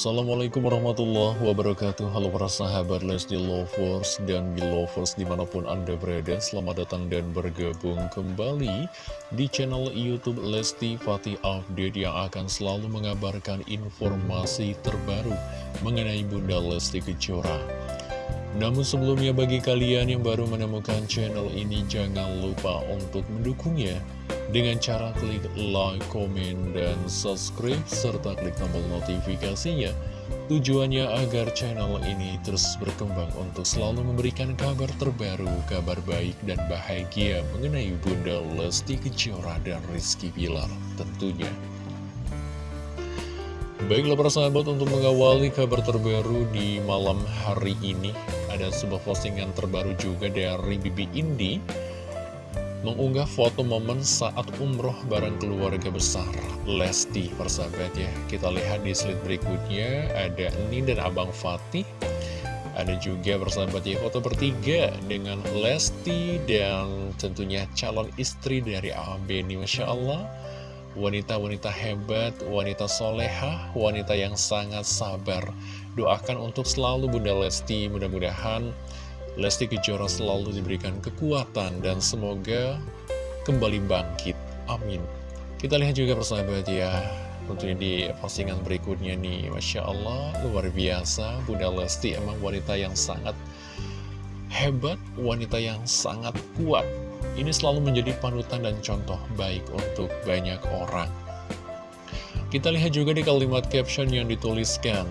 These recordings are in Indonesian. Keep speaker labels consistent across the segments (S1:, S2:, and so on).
S1: Assalamualaikum warahmatullahi wabarakatuh. Halo para sahabat Lesti Lovers dan Belovers di mana pun anda berada Selamat datang dan bergabung kembali di channel Youtube Lesti Fatih Update Yang akan selalu mengabarkan informasi terbaru mengenai Bunda Lesti Kejora. Namun sebelumnya bagi kalian yang baru menemukan channel ini Jangan lupa untuk mendukungnya dengan cara klik like, komen, dan subscribe, serta klik tombol notifikasinya. Tujuannya agar channel ini terus berkembang untuk selalu memberikan kabar terbaru, kabar baik dan bahagia mengenai Bunda Lesti Kejora dan Rizky Pilar tentunya. Baiklah para sahabat untuk mengawali kabar terbaru di malam hari ini Ada sebuah postingan terbaru juga dari Bibi Indi mengunggah foto momen saat umroh bareng keluarga besar Lesti persahabat ya. Kita lihat di slide berikutnya ada Nin dan Abang Fatih. Ada juga persahabat ya foto bertiga dengan Lesti dan tentunya calon istri dari AB ini Masya Allah. Wanita-wanita hebat, wanita soleha, wanita yang sangat sabar. Doakan untuk selalu Bunda Lesti mudah-mudahan Lesti Kejora selalu diberikan kekuatan dan semoga kembali bangkit. Amin. Kita lihat juga persahabat ya, tentunya di postingan berikutnya nih, Masya Allah, luar biasa. Bunda Lesti emang wanita yang sangat hebat, wanita yang sangat kuat. Ini selalu menjadi panutan dan contoh baik untuk banyak orang. Kita lihat juga di kalimat caption yang dituliskan,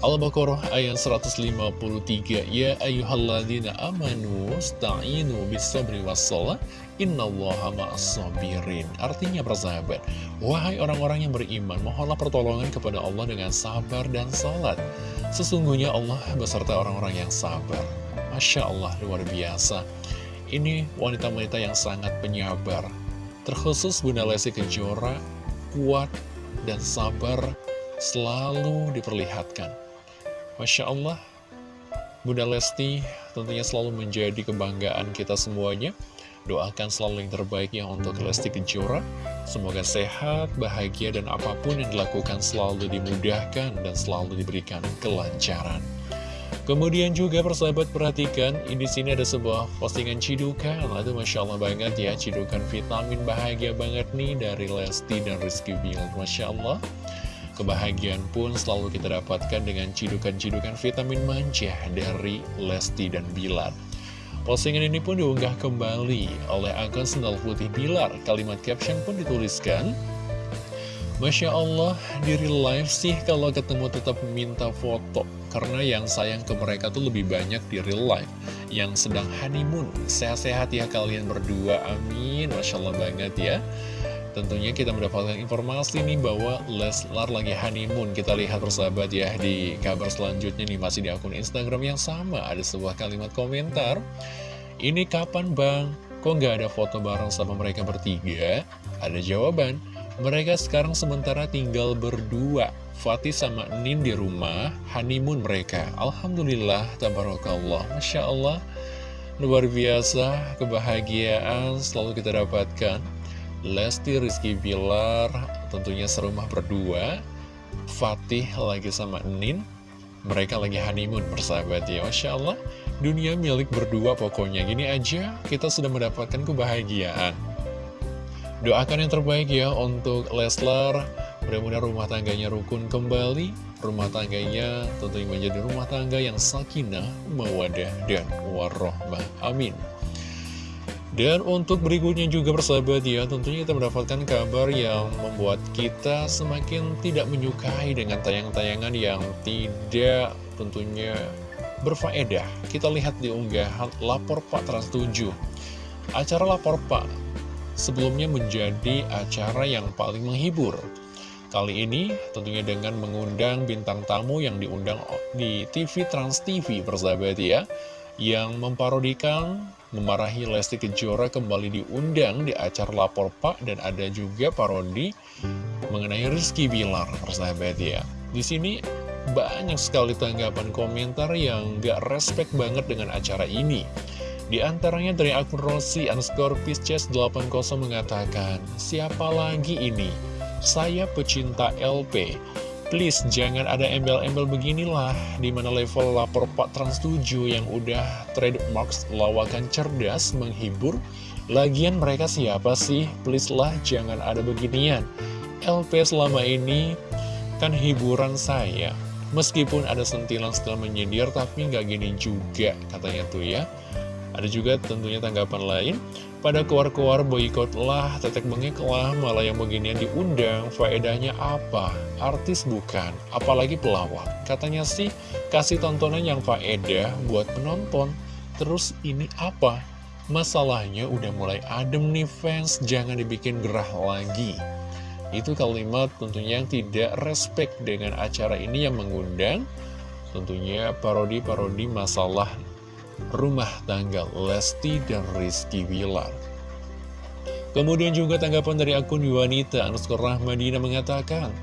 S1: Al-Baqarah ayat 153 Ya ayuhalladzina amanu sta'inu bisabri wassalah innallaha ma'as-sabirin. Artinya persahabat Wahai orang-orang yang beriman Mohonlah pertolongan kepada Allah dengan sabar dan salat. Sesungguhnya Allah beserta orang-orang yang sabar. Masya Allah luar biasa. Ini wanita-wanita yang sangat penyabar. Terkhusus Bunda Lesti Kejora Kuat dan sabar selalu diperlihatkan Masya Allah, Bunda Lesti tentunya selalu menjadi kebanggaan kita semuanya. Doakan selalu yang terbaik ya untuk Lesti Kejora. Semoga sehat, bahagia, dan apa pun yang dilakukan selalu dimudahkan dan selalu diberikan kelancaran. Kemudian juga persahabat perhatikan, di sini ada sebuah postingan cidukan. Itu Masya Allah banget ya, cidukan vitamin bahagia banget nih dari Lesti dan Rizky Bill. Masya Allah. Kebahagiaan pun selalu kita dapatkan dengan cidukan-cidukan vitamin manja dari Lesti dan Bilar. Postingan ini pun diunggah kembali oleh akun Sendal Putih Bilar. Kalimat caption pun dituliskan, Masya Allah, diri live sih kalau ketemu tetap minta foto. Karena yang sayang ke mereka tuh lebih banyak di real life. Yang sedang honeymoon. Sehat-sehat ya kalian berdua, amin. Masya Allah banget ya. Tentunya kita mendapatkan informasi nih bahwa Leslar lagi honeymoon. Kita lihat persahabat ya di kabar selanjutnya nih masih di akun Instagram yang sama Ada sebuah kalimat komentar Ini kapan bang? Kok nggak ada foto bareng sama mereka bertiga? Ada jawaban Mereka sekarang sementara tinggal berdua. Fatih sama Nin di rumah Honeymoon mereka. Alhamdulillah Tabarakallah. Masya Allah Luar biasa Kebahagiaan selalu kita dapatkan Lesti Rizky Bilar tentunya serumah berdua. Fatih lagi sama Nin. Mereka lagi honeymoon persahabat ya Masya Allah. Dunia milik berdua pokoknya. Gini aja kita sudah mendapatkan kebahagiaan. Doakan yang terbaik ya untuk Leslar. Mudah-mudahan rumah tangganya rukun kembali. Rumah tangganya tentunya menjadi rumah tangga yang sakinah, mawadah, dan warohmah. Amin dan untuk berikutnya juga persahabat ya, tentunya kita mendapatkan kabar yang membuat kita semakin tidak menyukai dengan tayang-tayangan yang tidak tentunya berfaedah. Kita lihat di unggahan Lapor Pak Trans 7. Acara Lapor Pak sebelumnya menjadi acara yang paling menghibur. Kali ini tentunya dengan mengundang bintang tamu yang diundang di TV Trans TV persahabat ya yang memparodikan memarahi Lesti Kejora kembali diundang di acara Lapor Pak dan ada juga parodi mengenai Rizky Bilar, persahabat ya. Di sini banyak sekali tanggapan komentar yang gak respect banget dengan acara ini. Di antaranya dari akun Rossi underscore Pisces 80 mengatakan, Siapa lagi ini? Saya pecinta LP. Please, jangan ada embel-embel beginilah Di mana level lapor Pak Trans 7 yang udah trademark lawakan cerdas, menghibur. Lagian mereka siapa sih? Please lah, jangan ada beginian. LP selama ini kan hiburan saya. Meskipun ada sentilan setelah menyindir, tapi nggak gini juga katanya tuh ya. Ada juga tentunya tanggapan lain Pada keluar-keluar boykot lah, tetek bengek lah, malah yang beginian diundang Faedahnya apa? Artis bukan, apalagi pelawak Katanya sih, kasih tontonan yang faedah buat penonton Terus ini apa? Masalahnya udah mulai adem nih fans, jangan dibikin gerah lagi Itu kalimat tentunya yang tidak respect dengan acara ini yang mengundang Tentunya parodi-parodi masalah rumah tangga Lesti dan Rizky Wilar. Kemudian juga tanggapan dari akun wanita Anuskor Rahmadina mengatakan,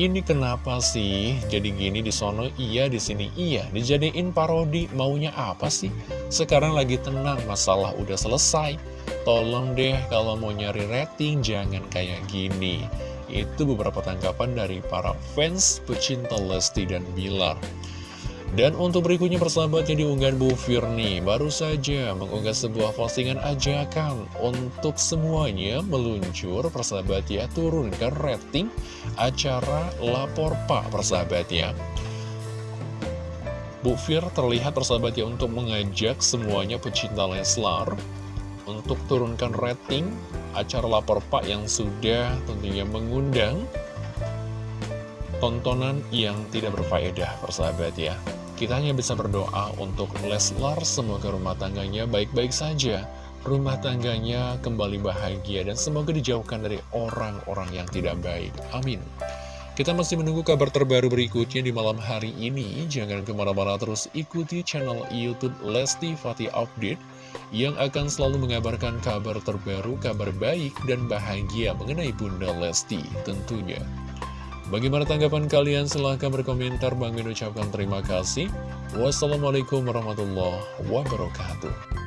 S1: ini kenapa sih jadi gini di sono? Iya di sini iya. Dijadiin parodi maunya apa sih? Sekarang lagi tenang masalah udah selesai. Tolong deh kalau mau nyari rating jangan kayak gini. Itu beberapa tanggapan dari para fans pecinta Lesti dan Bilar dan untuk berikutnya persahabatnya diunggah Bu Firni Baru saja mengunggah sebuah postingan ajakan Untuk semuanya meluncur persahabat ya Turunkan rating acara Lapor Pak persahabat ya Bu Fir terlihat persahabat ya untuk mengajak semuanya pecinta Leslar Untuk turunkan rating acara Lapor Pak yang sudah tentunya mengundang tontonan yang tidak berfaedah persahabat ya kita hanya bisa berdoa untuk Leslar semoga rumah tangganya baik-baik saja rumah tangganya kembali bahagia dan semoga dijauhkan dari orang-orang yang tidak baik amin kita masih menunggu kabar terbaru berikutnya di malam hari ini. Jangan ke mana-mana terus ikuti channel Youtube Lesti Fatih Update yang akan selalu mengabarkan kabar terbaru, kabar baik, dan bahagia mengenai Bunda Lesti tentunya. Bagaimana tanggapan kalian? Silahkan berkomentar. Bang ucapkan terima kasih. Wassalamualaikum warahmatullahi wabarakatuh.